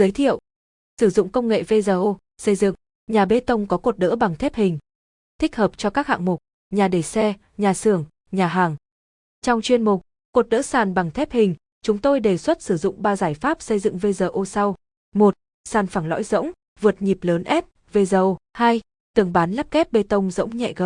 Giới thiệu Sử dụng công nghệ VGO, xây dựng, nhà bê tông có cột đỡ bằng thép hình. Thích hợp cho các hạng mục, nhà để xe, nhà xưởng, nhà hàng. Trong chuyên mục, cột đỡ sàn bằng thép hình, chúng tôi đề xuất sử dụng 3 giải pháp xây dựng VGO sau. 1. Sàn phẳng lõi rỗng, vượt nhịp lớn F, VGO. 2. Tường bán lắp kép bê tông rỗng nhẹ G,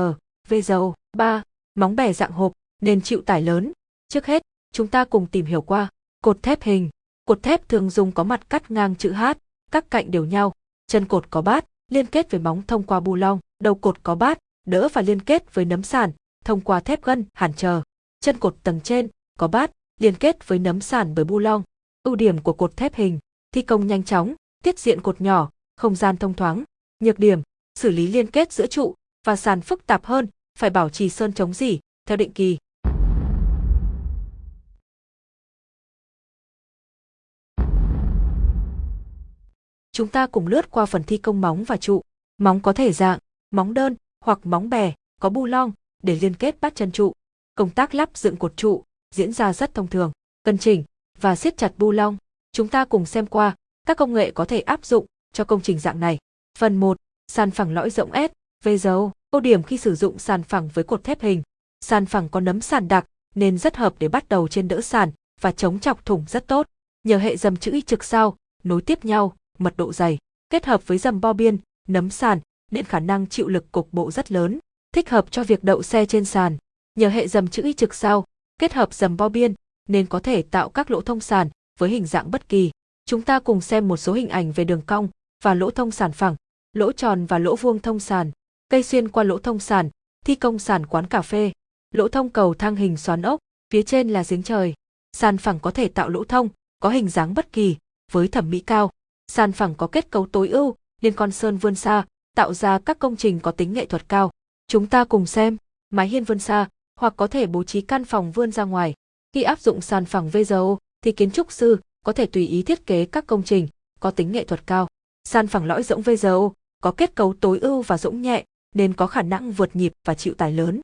VGO. 3. Móng bè dạng hộp, nên chịu tải lớn. Trước hết, chúng ta cùng tìm hiểu qua cột thép hình. Cột thép thường dùng có mặt cắt ngang chữ H, các cạnh đều nhau, chân cột có bát, liên kết với móng thông qua bu long, đầu cột có bát, đỡ và liên kết với nấm sàn, thông qua thép gân, hàn chờ. Chân cột tầng trên có bát, liên kết với nấm sàn bởi bu long. Ưu điểm của cột thép hình, thi công nhanh chóng, tiết diện cột nhỏ, không gian thông thoáng. Nhược điểm, xử lý liên kết giữa trụ và sàn phức tạp hơn, phải bảo trì sơn chống dỉ theo định kỳ. Chúng ta cùng lướt qua phần thi công móng và trụ. Móng có thể dạng, móng đơn hoặc móng bè, có bu long để liên kết bắt chân trụ. Công tác lắp dựng cột trụ diễn ra rất thông thường, cân chỉnh và siết chặt bu long. Chúng ta cùng xem qua các công nghệ có thể áp dụng cho công trình dạng này. Phần 1. Sàn phẳng lõi rộng S, VGO. Ưu điểm khi sử dụng sàn phẳng với cột thép hình. Sàn phẳng có nấm sàn đặc nên rất hợp để bắt đầu trên đỡ sàn và chống chọc thủng rất tốt. Nhờ hệ dầm chữ Y trực sao, nối tiếp nhau, mật độ dày, kết hợp với dầm bo biên, nấm sàn, nên khả năng chịu lực cục bộ rất lớn, thích hợp cho việc đậu xe trên sàn. Nhờ hệ dầm chữ Y trực sao, kết hợp dầm bo biên, nên có thể tạo các lỗ thông sàn với hình dạng bất kỳ. Chúng ta cùng xem một số hình ảnh về đường cong và lỗ thông sàn phẳng, lỗ tròn và lỗ vuông thông sàn, cây xuyên qua lỗ thông sàn, thi công sàn quán cà phê, lỗ thông cầu thang hình xoắn ốc, phía trên là giếng trời. Sàn phẳng có thể tạo lỗ thông, có hình dáng bất kỳ, với thẩm mỹ cao. Sàn phẳng có kết cấu tối ưu, liên con sơn vươn xa, tạo ra các công trình có tính nghệ thuật cao. Chúng ta cùng xem, mái hiên vươn xa, hoặc có thể bố trí căn phòng vươn ra ngoài. Khi áp dụng sàn phẳng VGO, thì kiến trúc sư có thể tùy ý thiết kế các công trình có tính nghệ thuật cao. Sàn phẳng lõi rỗng VGO có kết cấu tối ưu và rỗng nhẹ, nên có khả năng vượt nhịp và chịu tải lớn.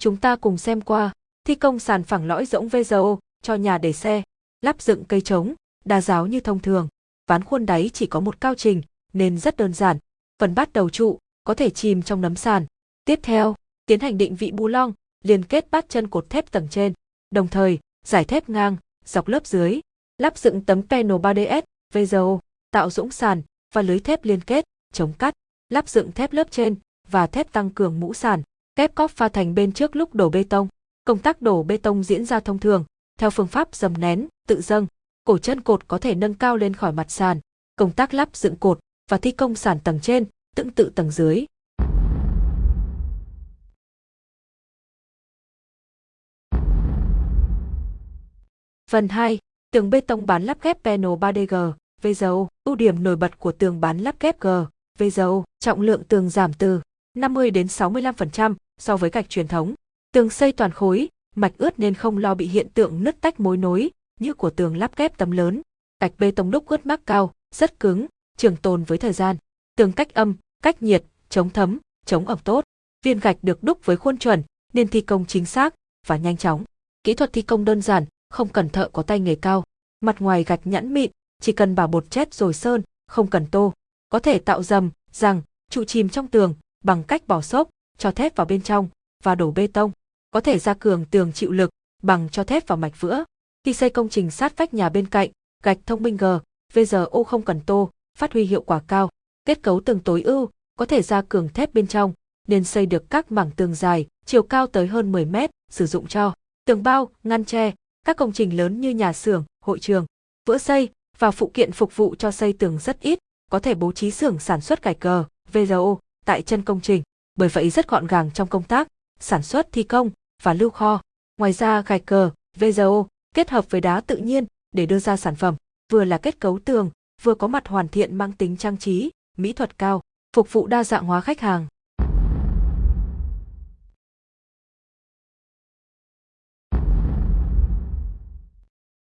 Chúng ta cùng xem qua thi công sàn phẳng lõi rỗng vzo cho nhà để xe, lắp dựng cây trống, đa giáo như thông thường. Ván khuôn đáy chỉ có một cao trình nên rất đơn giản. Phần bát đầu trụ có thể chìm trong nấm sàn. Tiếp theo, tiến hành định vị bu long, liên kết bát chân cột thép tầng trên. Đồng thời, giải thép ngang, dọc lớp dưới, lắp dựng tấm panel 3DS, VZO, tạo dũng sàn và lưới thép liên kết, chống cắt, lắp dựng thép lớp trên và thép tăng cường mũ sàn, kép cóp pha thành bên trước lúc đổ bê tông. Công tác đổ bê tông diễn ra thông thường, theo phương pháp dầm nén, tự dâng. Cổ chân cột có thể nâng cao lên khỏi mặt sàn. Công tác lắp dựng cột và thi công sàn tầng trên, tương tự tầng dưới. Phần 2. Tường bê tông bán lắp ghép panel 3DG, VGO. Ưu điểm nổi bật của tường bán lắp ghép G, VGO. Trọng lượng tường giảm từ 50 đến 65% so với gạch truyền thống. Tường xây toàn khối, mạch ướt nên không lo bị hiện tượng nứt tách mối nối như của tường lắp ghép tấm lớn. Gạch bê tông đúc ướt mắc cao, rất cứng, trường tồn với thời gian. Tường cách âm, cách nhiệt, chống thấm, chống ẩm tốt. Viên gạch được đúc với khuôn chuẩn nên thi công chính xác và nhanh chóng. Kỹ thuật thi công đơn giản, không cần thợ có tay nghề cao. Mặt ngoài gạch nhẵn mịn, chỉ cần bảo bột chét rồi sơn, không cần tô. Có thể tạo dầm, rằng, trụ chìm trong tường bằng cách bỏ xốp, cho thép vào bên trong và đổ bê tông. Có thể gia cường tường chịu lực bằng cho thép vào mạch vữa. Khi xây công trình sát vách nhà bên cạnh, gạch thông minh G, VGO không cần tô, phát huy hiệu quả cao. Kết cấu tường tối ưu, có thể gia cường thép bên trong, nên xây được các mảng tường dài, chiều cao tới hơn 10 mét, sử dụng cho tường bao, ngăn tre, các công trình lớn như nhà xưởng, hội trường, vữa xây và phụ kiện phục vụ cho xây tường rất ít, có thể bố trí xưởng sản xuất gạch cờ, VGO tại chân công trình, bởi vậy rất gọn gàng trong công tác, sản xuất thi công và lưu kho. Ngoài ra gạch cờ, vzo kết hợp với đá tự nhiên để đưa ra sản phẩm, vừa là kết cấu tường, vừa có mặt hoàn thiện mang tính trang trí, mỹ thuật cao, phục vụ đa dạng hóa khách hàng.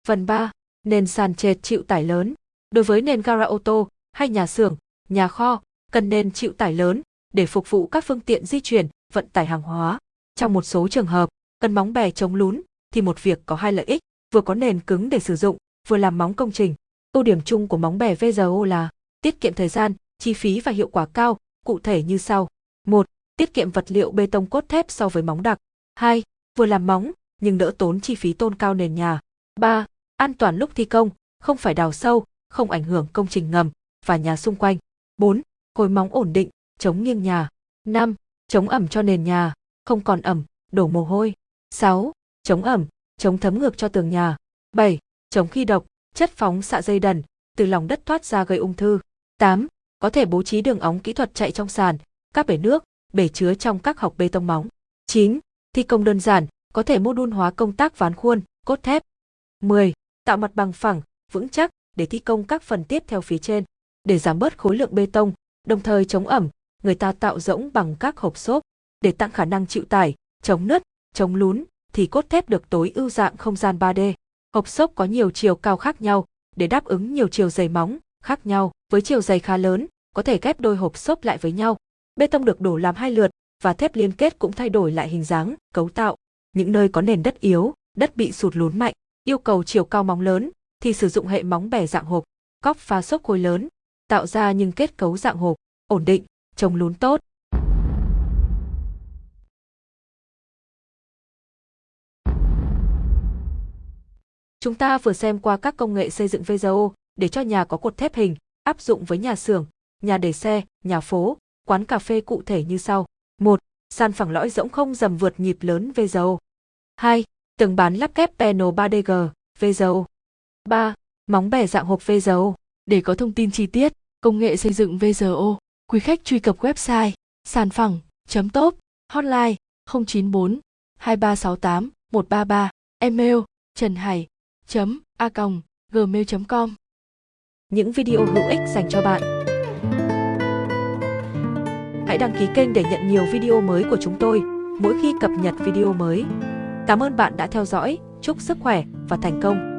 Phần 3. Nền sàn trệt chịu tải lớn. Đối với nền gara ô tô hay nhà xưởng, nhà kho, cần nền chịu tải lớn để phục vụ các phương tiện di chuyển, vận tải hàng hóa. Trong một số trường hợp, Cần móng bè chống lún thì một việc có hai lợi ích, vừa có nền cứng để sử dụng, vừa làm móng công trình. Ưu điểm chung của móng bè VGO là tiết kiệm thời gian, chi phí và hiệu quả cao, cụ thể như sau. 1. Tiết kiệm vật liệu bê tông cốt thép so với móng đặc. 2. Vừa làm móng, nhưng đỡ tốn chi phí tôn cao nền nhà. 3. An toàn lúc thi công, không phải đào sâu, không ảnh hưởng công trình ngầm và nhà xung quanh. 4. Khối móng ổn định, chống nghiêng nhà. 5. Chống ẩm cho nền nhà, không còn ẩm, đổ mồ hôi. 6. Chống ẩm, chống thấm ngược cho tường nhà. 7. Chống khi độc, chất phóng xạ dây đần, từ lòng đất thoát ra gây ung thư. 8. Có thể bố trí đường ống kỹ thuật chạy trong sàn, các bể nước, bể chứa trong các học bê tông móng. 9. Thi công đơn giản, có thể mô đun hóa công tác ván khuôn, cốt thép. 10. Tạo mặt bằng phẳng, vững chắc để thi công các phần tiếp theo phía trên. Để giảm bớt khối lượng bê tông, đồng thời chống ẩm, người ta tạo rỗng bằng các hộp xốp để tăng khả năng chịu tải, chống nứt, chống lún thì cốt thép được tối ưu dạng không gian 3D. Hộp xốp có nhiều chiều cao khác nhau để đáp ứng nhiều chiều dày móng khác nhau. Với chiều dày khá lớn, có thể ghép đôi hộp xốp lại với nhau. Bê tông được đổ làm hai lượt và thép liên kết cũng thay đổi lại hình dáng, cấu tạo. Những nơi có nền đất yếu, đất bị sụt lún mạnh, yêu cầu chiều cao móng lớn thì sử dụng hệ móng bẻ dạng hộp, cóc pha xốp khối lớn, tạo ra nhưng kết cấu dạng hộp, ổn định, chống lún tốt. Chúng ta vừa xem qua các công nghệ xây dựng VGO để cho nhà có cột thép hình, áp dụng với nhà xưởng, nhà để xe, nhà phố, quán cà phê cụ thể như sau. 1. Sàn phẳng lõi rỗng không dầm vượt nhịp lớn VGO. 2. Tường bán lắp ghép panel 3DG, VGO. 3. Móng bẻ dạng hộp VGO. Để có thông tin chi tiết, công nghệ xây dựng VGO, quý khách truy cập website sàn phẳng.top, hotline 094 2368 133, email trần hải a gmail.com Những video hữu ích dành cho bạn. Hãy đăng ký kênh để nhận nhiều video mới của chúng tôi mỗi khi cập nhật video mới. Cảm ơn bạn đã theo dõi, chúc sức khỏe và thành công.